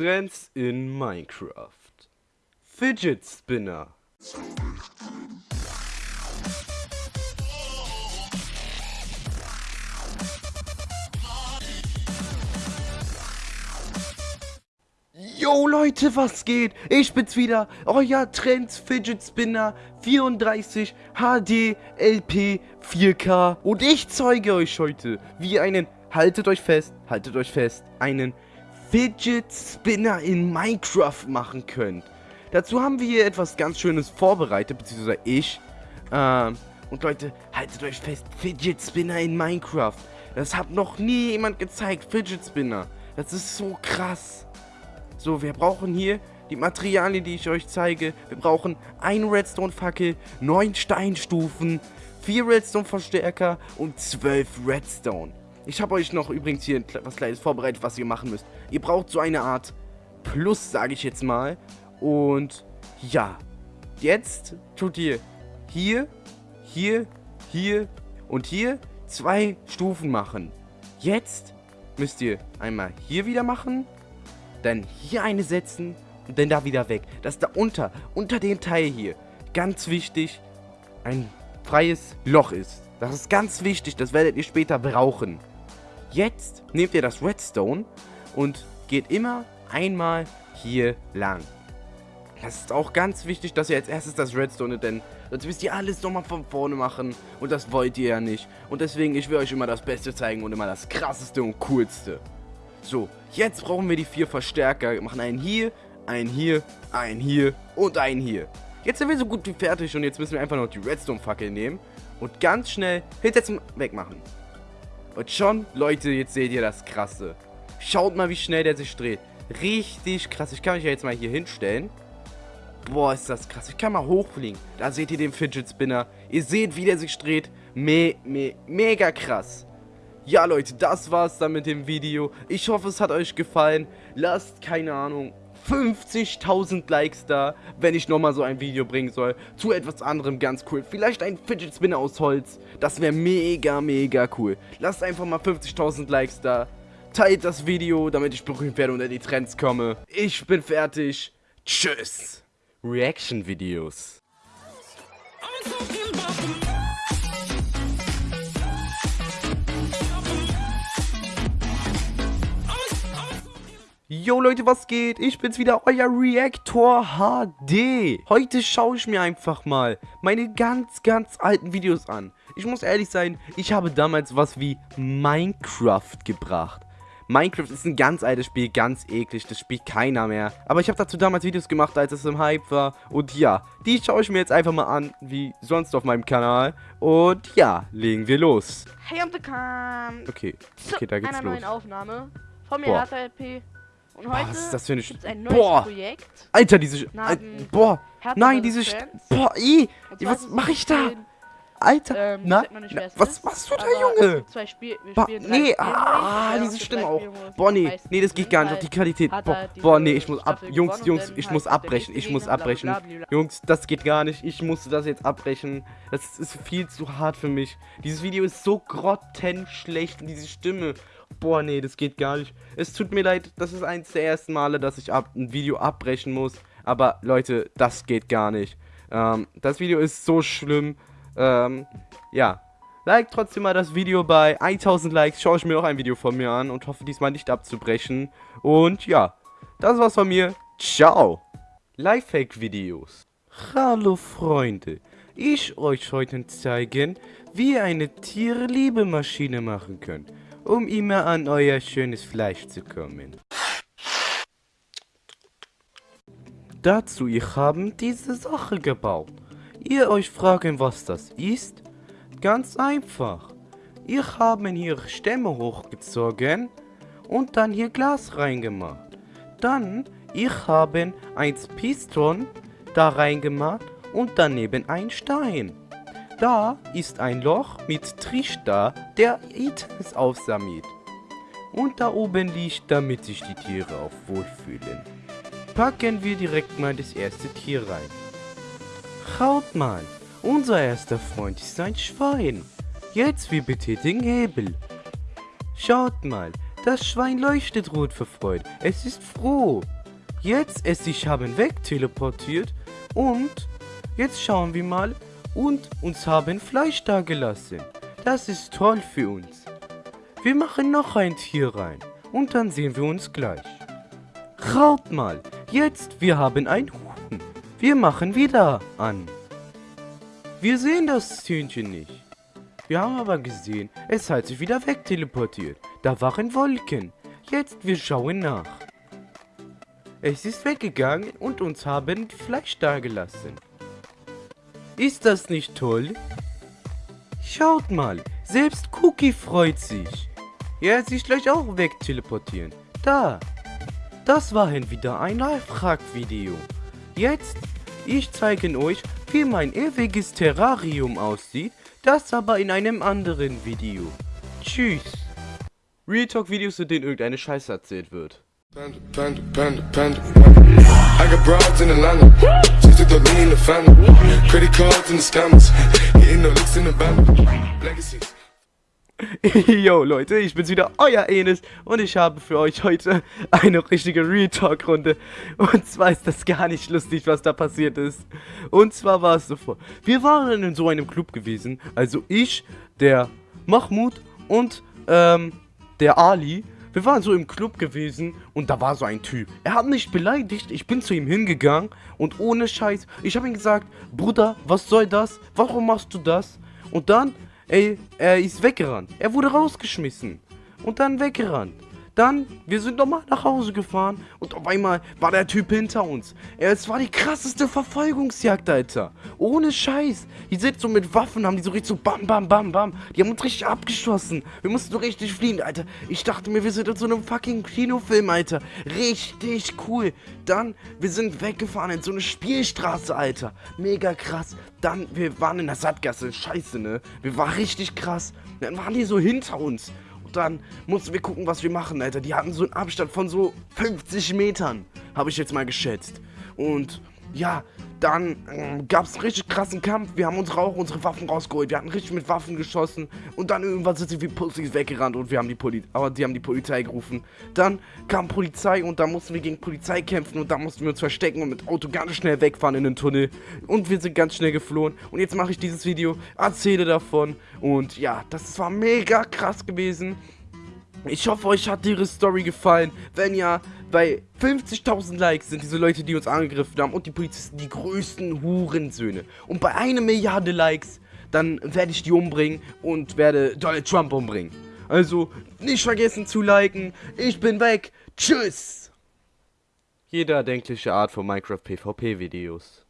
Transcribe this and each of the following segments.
Trends in Minecraft. Fidget Spinner. Yo Leute, was geht? Ich bin's wieder, euer Trends Fidget Spinner 34 HD LP 4K und ich zeige euch heute, wie ihr einen, haltet euch fest, haltet euch fest, einen Fidget Spinner in Minecraft machen könnt. Dazu haben wir hier etwas ganz Schönes vorbereitet, beziehungsweise ich. Ähm, und Leute, haltet euch fest, Fidget Spinner in Minecraft. Das hat noch nie jemand gezeigt, Fidget Spinner. Das ist so krass. So, wir brauchen hier die Materialien, die ich euch zeige. Wir brauchen ein Redstone-Fackel, neun Steinstufen, vier Redstone-Verstärker und zwölf Redstone. Ich habe euch noch übrigens hier was Kleines vorbereitet, was ihr machen müsst. Ihr braucht so eine Art Plus, sage ich jetzt mal. Und ja, jetzt tut ihr hier, hier, hier und hier zwei Stufen machen. Jetzt müsst ihr einmal hier wieder machen dann hier eine setzen und dann da wieder weg. Dass da unter, unter dem Teil hier, ganz wichtig, ein freies Loch ist. Das ist ganz wichtig, das werdet ihr später brauchen. Jetzt nehmt ihr das Redstone und geht immer einmal hier lang. Das ist auch ganz wichtig, dass ihr als erstes das Redstone, denn sonst müsst ihr alles nochmal von vorne machen und das wollt ihr ja nicht. Und deswegen, ich will euch immer das Beste zeigen und immer das Krasseste und Coolste. So, jetzt brauchen wir die vier Verstärker. Wir machen einen hier, einen hier, einen hier und einen hier. Jetzt sind wir so gut wie fertig und jetzt müssen wir einfach noch die Redstone-Fackel nehmen und ganz schnell hinsetzen, wegmachen. Und schon, Leute, jetzt seht ihr das Krasse. Schaut mal, wie schnell der sich dreht. Richtig krass. Ich kann mich ja jetzt mal hier hinstellen. Boah, ist das krass. Ich kann mal hochfliegen. Da seht ihr den Fidget Spinner. Ihr seht, wie der sich dreht. Me, me, mega krass. Ja, Leute, das war's dann mit dem Video. Ich hoffe, es hat euch gefallen. Lasst, keine Ahnung, 50.000 Likes da, wenn ich nochmal so ein Video bringen soll. Zu etwas anderem ganz cool. Vielleicht ein Fidget Spinner aus Holz. Das wäre mega, mega cool. Lasst einfach mal 50.000 Likes da. Teilt das Video, damit ich berühmt werde und in die Trends komme. Ich bin fertig. Tschüss. Reaction-Videos. Yo Leute, was geht? Ich bin's wieder, euer Reactor HD. Heute schaue ich mir einfach mal meine ganz, ganz alten Videos an. Ich muss ehrlich sein, ich habe damals was wie Minecraft gebracht. Minecraft ist ein ganz altes Spiel, ganz eklig, das spielt keiner mehr. Aber ich habe dazu damals Videos gemacht, als es im Hype war. Und ja, die schaue ich mir jetzt einfach mal an, wie sonst auf meinem Kanal. Und ja, legen wir los. Hey, I'm the Cam. Okay, okay, da geht's einer los. neuen Aufnahme von mir, Boah. Und heute was ist das für eine Sch- ein neues Boah. Projekt. Alter, diese... Sch- boah, nein, diese... boah, zwar was mache ich da? Alter, Ähm, na, nicht, na was ist, machst du da, Junge? Zwei Spiel, wir Ba spielen drei nee, ah, diese Stimme auch. Boah, nee, nee, das geht gar nicht auf die Qualität. Boah, boah, nee, ich muss ab, Jungs, Jungs, ich muss abbrechen, ich muss abbrechen. Jungs, das geht gar nicht, ich musste das jetzt abbrechen. Das ist viel zu hart für mich. Dieses Video ist so grottenschlecht und diese Stimme. Boah, nee, das geht gar nicht. Es tut mir leid, das ist eins der ersten Male, dass ich ab, ein Video abbrechen muss. Aber Leute, das geht gar nicht. Ähm, das Video ist so schlimm. Ähm, ja. Like trotzdem mal das Video bei 1000 Likes. Schaue ich mir noch ein Video von mir an und hoffe diesmal nicht abzubrechen. Und ja, das war's von mir. Ciao. Lifehack-Videos. Hallo Freunde. Ich euch heute zeigen, wie ihr eine Tiere-Liebe-Maschine machen könnt, um immer an euer schönes Fleisch zu kommen. Dazu ich haben diese Sache gebaut. Ihr euch fragen, was das ist? Ganz einfach. Ich haben hier Stämme hochgezogen und dann hier Glas reingemacht. Dann ich haben ein Piston da reingemacht und daneben ein Stein. Da ist ein Loch mit Trichter, der Items aufsammelt. Und da oben liegt, damit sich die Tiere auch wohlfühlen. Packen wir direkt mal das erste Tier rein. Schaut mal, unser erster Freund ist ein Schwein. Jetzt wir betätigen Hebel. Schaut mal, das Schwein leuchtet rot vor Freude. Es ist froh. Jetzt es sich haben wegteleportiert und jetzt schauen wir mal und uns haben Fleisch da gelassen. Das ist toll für uns. Wir machen noch ein Tier rein und dann sehen wir uns gleich. Schaut mal, jetzt wir haben ein Huhn. Wir machen wieder an. Wir sehen das Hühnchen nicht. Wir haben aber gesehen, es hat sich wieder wegteleportiert. Da waren Wolken. Jetzt wir schauen nach. Es ist weggegangen und uns haben Fleisch dagelassen. Ist das nicht toll? Schaut mal, selbst Cookie freut sich. Er sich gleich auch wegteleportieren. Da. Das war wieder ein Lifehack-Video. Jetzt, ich zeige euch, wie mein ewiges Terrarium aussieht, das aber in einem anderen Video. Tschüss. Real Talk Videos, in denen irgendeine Scheiße erzählt wird. Panda. Yo Leute, ich bin's wieder, euer Enes und ich habe für euch heute eine richtige Real Talk Runde und zwar ist das gar nicht lustig, was da passiert ist und zwar war es so vor, wir waren in so einem Club gewesen, also ich, der Mahmoud und ähm, der Ali, wir waren so im Club gewesen und da war so ein Typ. Er hat mich beleidigt, ich bin zu ihm hingegangen und ohne Scheiß, ich habe ihm gesagt, Bruder, was soll das? Warum machst du das? Und dann Ey, er ist weggerannt. Er wurde rausgeschmissen. Und dann weggerannt. Dann, wir sind nochmal nach Hause gefahren und auf einmal war der Typ hinter uns. Es war die krasseste Verfolgungsjagd, Alter. Ohne Scheiß. Die sind so mit Waffen, haben die so richtig so bam, bam, bam, bam. Die haben uns richtig abgeschossen. Wir mussten so richtig fliehen, Alter. Ich dachte mir, wir sind in so einem fucking Kinofilm, Alter. Richtig cool. Dann, wir sind weggefahren in so eine Spielstraße, Alter. Mega krass. Dann, wir waren in der Sattgasse. Scheiße, ne? Wir waren richtig krass. Dann waren die so hinter uns dann mussten wir gucken, was wir machen, Alter. Die hatten so einen Abstand von so 50 Metern, habe ich jetzt mal geschätzt. Und ja, dann äh, gab es richtig krassen Kampf. Wir haben uns Rauch unsere Waffen rausgeholt. Wir hatten richtig mit Waffen geschossen. Und dann irgendwann sind sie wie Pussys weggerannt und wir haben die Poli aber die haben die Polizei gerufen. Dann kam Polizei und da mussten wir gegen Polizei kämpfen und da mussten wir uns verstecken und mit Auto ganz schnell wegfahren in den Tunnel. Und wir sind ganz schnell geflohen. Und jetzt mache ich dieses Video, erzähle davon. Und ja, das war mega krass gewesen. Ich hoffe, euch hat ihre Story gefallen. Wenn ja, bei 50.000 Likes sind diese Leute, die uns angegriffen haben und die Polizisten die größten Hurensöhne. Und bei einer Milliarde Likes, dann werde ich die umbringen und werde Donald Trump umbringen. Also, nicht vergessen zu liken. Ich bin weg. Tschüss. Jede erdenkliche Art von Minecraft PvP Videos.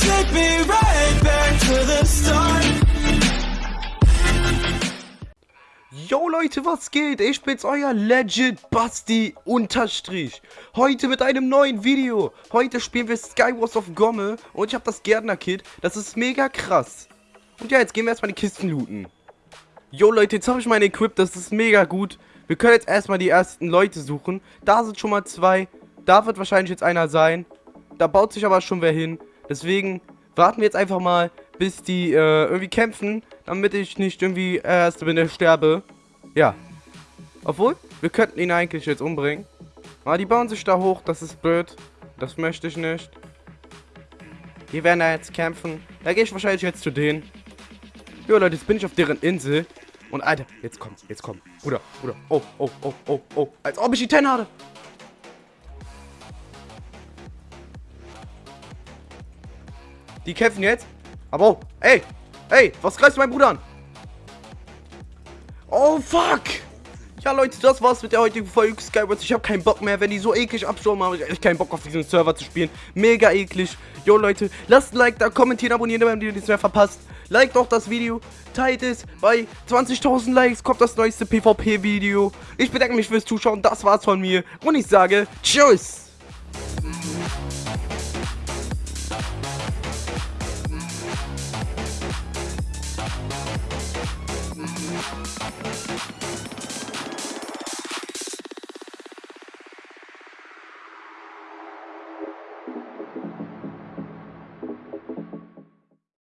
Take me right back to the start. Yo Leute, was geht? Ich bin's, euer Legend Basti Unterstrich. Heute mit einem neuen Video. Heute spielen wir Skywars of Gomme und ich habe das Gärtner-Kit. Das ist mega krass. Und ja, jetzt gehen wir erstmal die Kisten looten. Yo Leute, jetzt habe ich mein Equip, das ist mega gut. Wir können jetzt erstmal die ersten Leute suchen. Da sind schon mal zwei. Da wird wahrscheinlich jetzt einer sein. Da baut sich aber schon wer hin. Deswegen warten wir jetzt einfach mal, bis die äh, irgendwie kämpfen, damit ich nicht irgendwie erst bin, der sterbe. Ja. Obwohl, wir könnten ihn eigentlich jetzt umbringen. Aber die bauen sich da hoch, das ist blöd. Das möchte ich nicht. Die werden da jetzt kämpfen. Da gehe ich wahrscheinlich jetzt zu denen. Jo Leute, jetzt bin ich auf deren Insel. Und Alter, jetzt kommt, jetzt kommt. Bruder, Bruder. Oh, oh, oh, oh, oh. Als ob ich die 10 hatte. Die kämpfen jetzt. Aber oh, ey, ey, was greifst du meinen Bruder an? Oh, fuck. Ja, Leute, das war's mit der heutigen Folge Skywars. Ich habe keinen Bock mehr. Wenn die so eklig abschauen, habe ich echt keinen Bock auf diesen Server zu spielen. Mega eklig. Jo, Leute, lasst ein Like da, kommentieren, abonnieren, damit ihr nichts mehr verpasst. Like doch das Video, teilt es. Bei 20.000 Likes kommt das neueste PvP-Video. Ich bedanke mich fürs Zuschauen. Das war's von mir. Und ich sage Tschüss. フフフ。